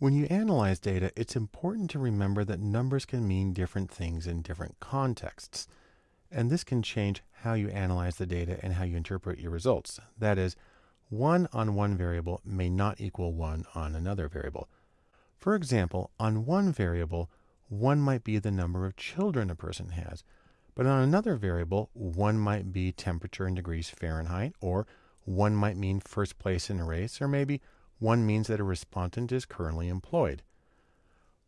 When you analyze data, it's important to remember that numbers can mean different things in different contexts. And this can change how you analyze the data and how you interpret your results. That is, 1 on one variable may not equal 1 on another variable. For example, on one variable, 1 might be the number of children a person has, but on another variable, 1 might be temperature in degrees Fahrenheit, or 1 might mean first place in a race, or maybe 1 means that a respondent is currently employed.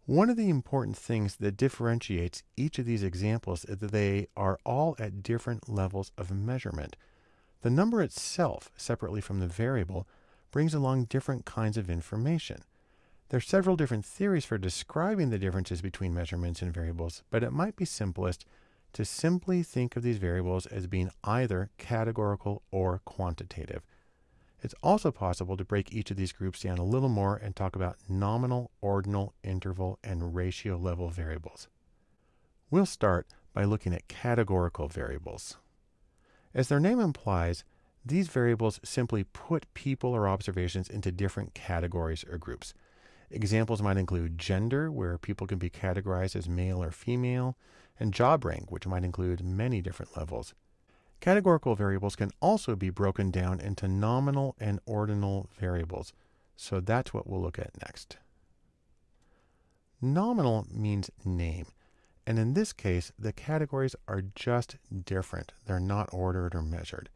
One of the important things that differentiates each of these examples is that they are all at different levels of measurement. The number itself, separately from the variable, brings along different kinds of information. There are several different theories for describing the differences between measurements and variables, but it might be simplest to simply think of these variables as being either categorical or quantitative. It's also possible to break each of these groups down a little more and talk about nominal, ordinal, interval, and ratio level variables. We'll start by looking at categorical variables. As their name implies, these variables simply put people or observations into different categories or groups. Examples might include gender, where people can be categorized as male or female, and job rank, which might include many different levels. Categorical variables can also be broken down into nominal and ordinal variables, so that's what we'll look at next. Nominal means name, and in this case, the categories are just different. They're not ordered or measured.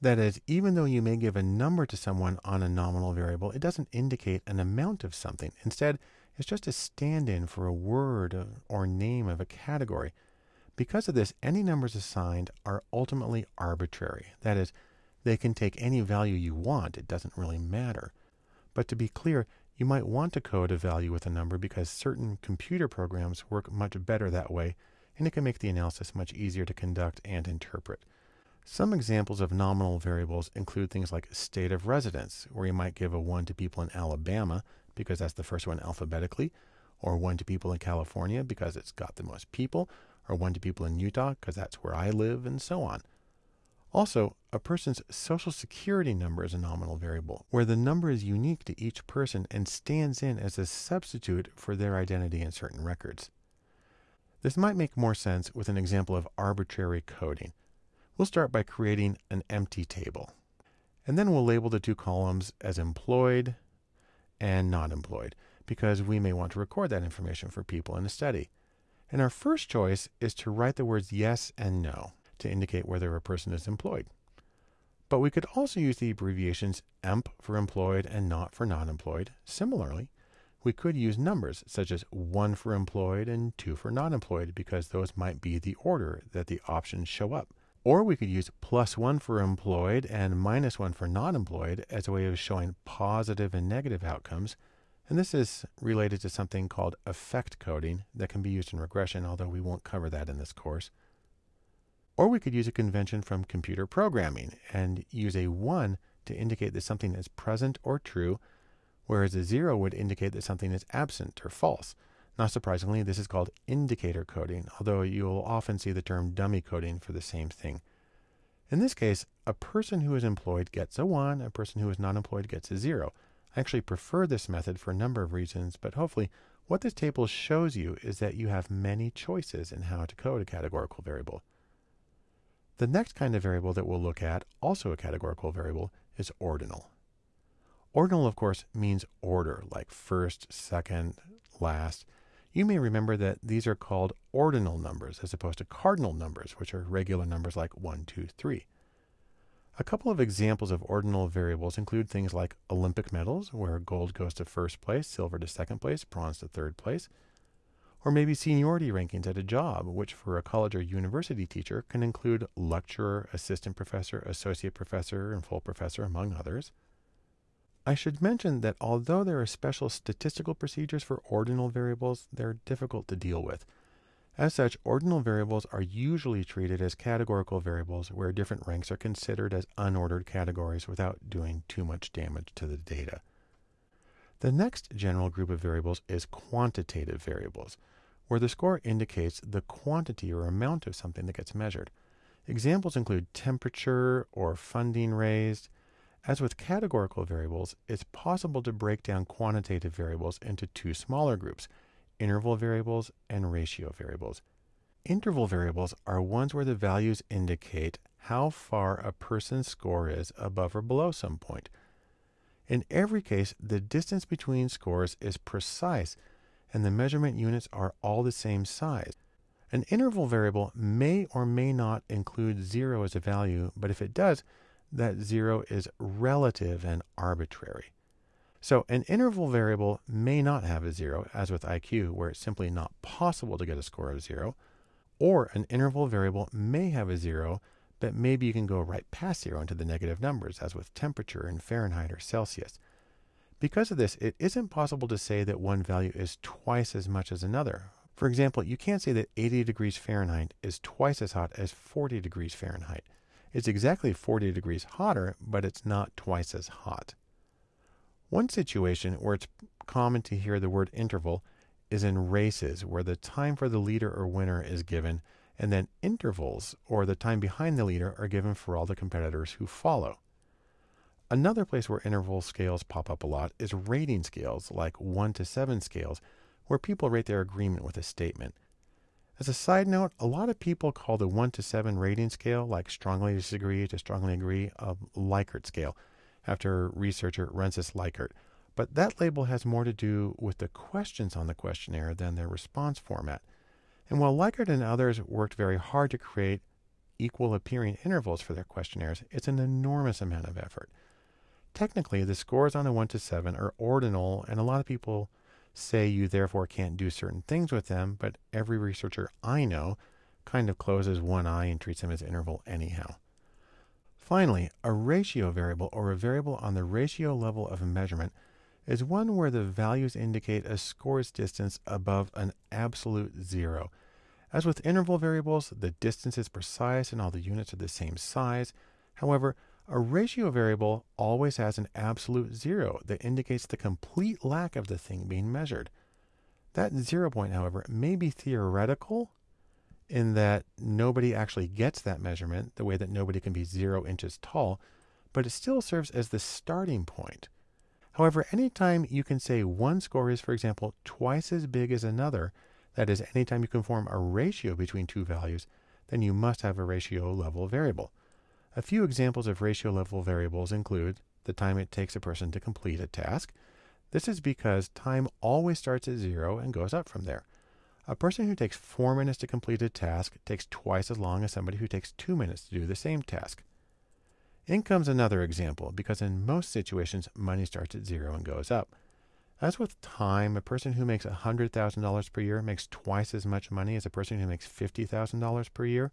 That is, even though you may give a number to someone on a nominal variable, it doesn't indicate an amount of something. Instead, it's just a stand in for a word or name of a category. Because of this, any numbers assigned are ultimately arbitrary. That is, they can take any value you want, it doesn't really matter. But to be clear, you might want to code a value with a number because certain computer programs work much better that way, and it can make the analysis much easier to conduct and interpret. Some examples of nominal variables include things like state of residence, where you might give a 1 to people in Alabama because that's the first one alphabetically, or 1 to people in California because it's got the most people, or 1 to people in Utah because that's where I live, and so on. Also, a person's social security number is a nominal variable, where the number is unique to each person and stands in as a substitute for their identity in certain records. This might make more sense with an example of arbitrary coding. We'll start by creating an empty table. And then we'll label the two columns as employed and not employed, because we may want to record that information for people in a study. And our first choice is to write the words yes and no to indicate whether a person is employed. But we could also use the abbreviations EMP for employed and not for non employed. Similarly, we could use numbers such as 1 for employed and 2 for non employed because those might be the order that the options show up. Or we could use plus one for employed and minus one for non employed as a way of showing positive and negative outcomes. And this is related to something called effect coding that can be used in regression, although we won't cover that in this course. Or we could use a convention from computer programming and use a 1 to indicate that something is present or true, whereas a 0 would indicate that something is absent or false. Not surprisingly, this is called indicator coding, although you'll often see the term dummy coding for the same thing. In this case, a person who is employed gets a 1, a person who is not employed gets a 0. I actually prefer this method for a number of reasons, but hopefully what this table shows you is that you have many choices in how to code a categorical variable. The next kind of variable that we'll look at, also a categorical variable, is ordinal. Ordinal, of course, means order, like first, second, last. You may remember that these are called ordinal numbers as opposed to cardinal numbers, which are regular numbers like 1, 2, 3. A couple of examples of ordinal variables include things like Olympic medals, where gold goes to first place, silver to second place, bronze to third place, or maybe seniority rankings at a job, which for a college or university teacher can include lecturer, assistant professor, associate professor, and full professor, among others. I should mention that although there are special statistical procedures for ordinal variables, they're difficult to deal with. As such, ordinal variables are usually treated as categorical variables where different ranks are considered as unordered categories without doing too much damage to the data. The next general group of variables is quantitative variables, where the score indicates the quantity or amount of something that gets measured. Examples include temperature or funding raised, As with categorical variables, it's possible to break down quantitative variables into two smaller groups, interval variables and ratio variables. Interval variables are ones where the values indicate how far a person's score is above or below some point. In every case, the distance between scores is precise and the measurement units are all the same size. An interval variable may or may not include zero as a value, but if it does, that zero is relative and arbitrary. So an interval variable may not have a zero, as with IQ, where it's simply not possible to get a score of zero, or an interval variable may have a zero, but maybe you can go right past zero into the negative numbers, as with temperature in Fahrenheit or Celsius. Because of this, it isn't possible to say that one value is twice as much as another. For example, you can't say that 80 degrees Fahrenheit is twice as hot as 40 degrees Fahrenheit. It's exactly 40 degrees hotter, but it's not twice as hot. One situation where it's common to hear the word interval is in races, where the time for the leader or winner is given, and then intervals, or the time behind the leader, are given for all the competitors who follow. Another place where interval scales pop up a lot is rating scales, like 1 to 7 scales, where people rate their agreement with a statement. As a side note, a lot of people call the 1 to 7 rating scale, like strongly disagree to strongly agree, a Likert scale, after researcher Rensis Likert. But that label has more to do with the questions on the questionnaire than their response format. And while Likert and others worked very hard to create equal appearing intervals for their questionnaires, it's an enormous amount of effort. Technically, the scores on a 1 to 7 are ordinal, and a lot of people say you therefore can't do certain things with them, but every researcher I know kind of closes one eye and treats them as interval anyhow. Finally, a ratio variable or a variable on the ratio level of measurement is one where the values indicate a score's distance above an absolute zero. As with interval variables, the distance is precise and all the units are the same size. However, a ratio variable always has an absolute zero that indicates the complete lack of the thing being measured. That zero point, however, may be theoretical in that nobody actually gets that measurement, the way that nobody can be zero inches tall, but it still serves as the starting point. However, anytime you can say one score is, for example, twice as big as another, that is, anytime you can form a ratio between two values, then you must have a ratio level variable. A few examples of ratio level variables include the time it takes a person to complete a task. This is because time always starts at zero and goes up from there. A person who takes four minutes to complete a task takes twice as long as somebody who takes two minutes to do the same task. Income's another example because in most situations, money starts at zero and goes up. As with time, a person who makes $100,000 per year makes twice as much money as a person who makes $50,000 per year.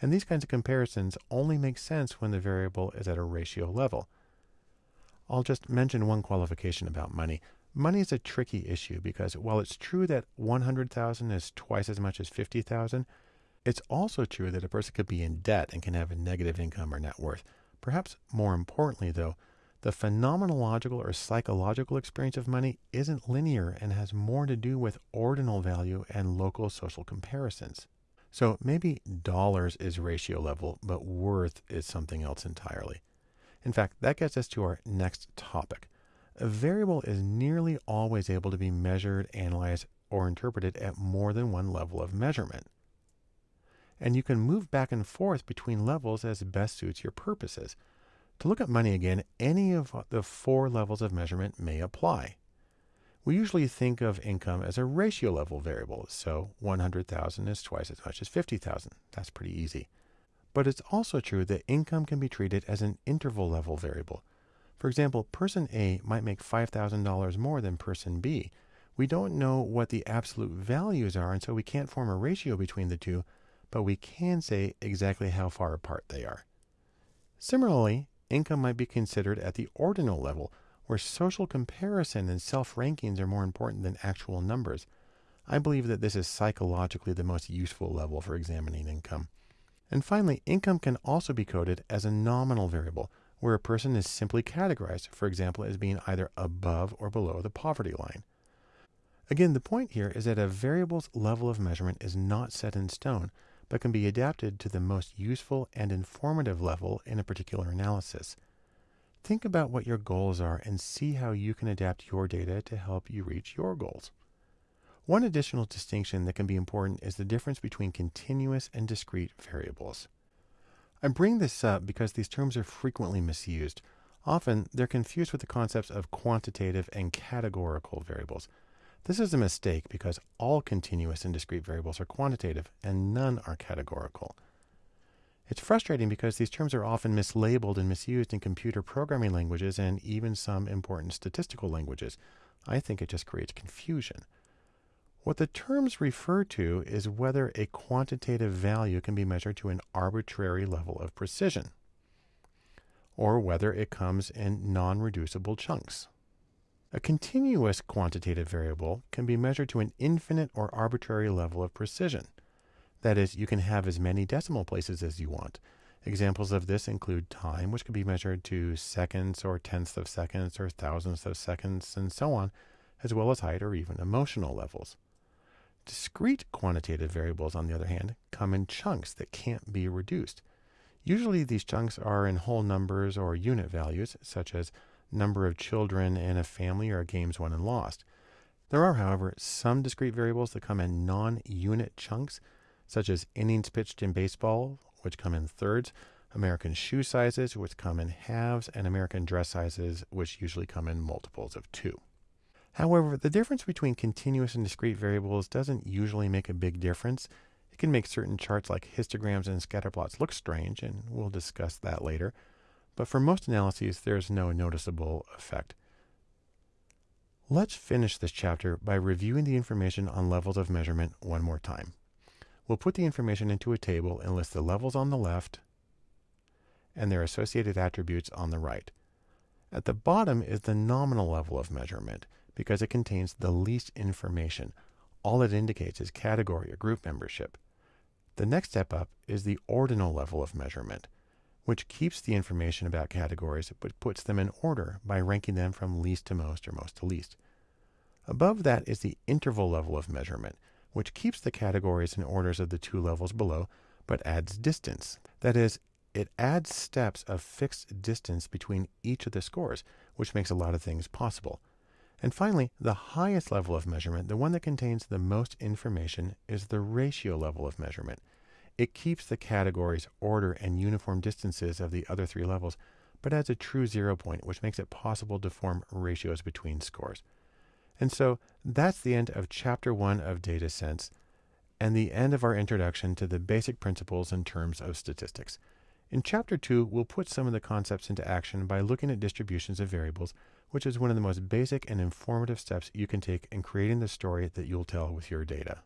And these kinds of comparisons only make sense when the variable is at a ratio level. I'll just mention one qualification about money. Money is a tricky issue because while it's true that 100,000 is twice as much as 50,000, it's also true that a person could be in debt and can have a negative income or net worth. Perhaps more importantly, though, the phenomenological or psychological experience of money isn't linear and has more to do with ordinal value and local social comparisons. So maybe dollars is ratio level, but worth is something else entirely. In fact, that gets us to our next topic. A variable is nearly always able to be measured, analyzed, or interpreted at more than one level of measurement. And you can move back and forth between levels as best suits your purposes. To look at money again, any of the four levels of measurement may apply. We usually think of income as a ratio level variable, so 100,000 is twice as much as 50,000. That's pretty easy. But it's also true that income can be treated as an interval level variable. For example, person A might make $5,000 more than person B. We don't know what the absolute values are, and so we can't form a ratio between the two, but we can say exactly how far apart they are. Similarly, income might be considered at the ordinal level, where social comparison and self rankings are more important than actual numbers. I believe that this is psychologically the most useful level for examining income. And finally, income can also be coded as a nominal variable, where a person is simply categorized, for example, as being either above or below the poverty line. Again, the point here is that a variable's level of measurement is not set in stone, but can be adapted to the most useful and informative level in a particular analysis. think about what your goals are and see how you can adapt your data to help you reach your goals. One additional distinction that can be important is the difference between continuous and discrete variables. I bring this up because these terms are frequently misused. Often, they're confused with the concepts of quantitative and categorical variables. This is a mistake because all continuous and discrete variables are quantitative and none are categorical. It's frustrating because these terms are often mislabeled and misused in computer programming languages and even some important statistical languages. I think it just creates confusion. What the terms refer to is whether a quantitative value can be measured to an arbitrary level of precision, or whether it comes in non reducible chunks. A continuous quantitative variable can be measured to an infinite or arbitrary level of precision. That is, you can have as many decimal places as you want. Examples of this include time, which can be measured to seconds or tenths of seconds or thousandths of seconds, and so on, as well as height or even emotional levels. Discrete quantitative variables, on the other hand, come in chunks that can't be reduced. Usually, these chunks are in whole numbers or unit values, such as number of children in a family or games won and lost. There are, however, some discrete variables that come in non unit chunks such as innings pitched in baseball, which come in thirds, American shoe sizes, which come in halves, and American dress sizes, which usually come in multiples of two. However, the difference between continuous and discrete variables doesn't usually make a big difference. It can make certain charts like histograms and scatterplots look strange, and we'll discuss that later. But for most analyses, there's no noticeable effect. Let's finish this chapter by reviewing the information on levels of measurement one more time. We'll put the information into a table and list the levels on the left and their associated attributes on the right. At the bottom is the nominal level of measurement because it contains the least information. All it indicates is category or group membership. The next step up is the ordinal level of measurement, which keeps the information about categories but puts them in order by ranking them from least to most or most to least. Above that is the interval level of measurement, which keeps the categories and orders of the two levels below, but adds distance. That is, it adds steps of fixed distance between each of the scores, which makes a lot of things possible. And finally, the highest level of measurement, the one that contains the most information, is the ratio level of measurement. It keeps the categories, order, and uniform distances of the other three levels, but adds a true zero point, which makes it possible to form ratios between scores. And so that's the end of chapter one of Data Sense and the end of our introduction to the basic principles and terms of statistics. In chapter two, we'll put some of the concepts into action by looking at distributions of variables, which is one of the most basic and informative steps you can take in creating the story that you'll tell with your data.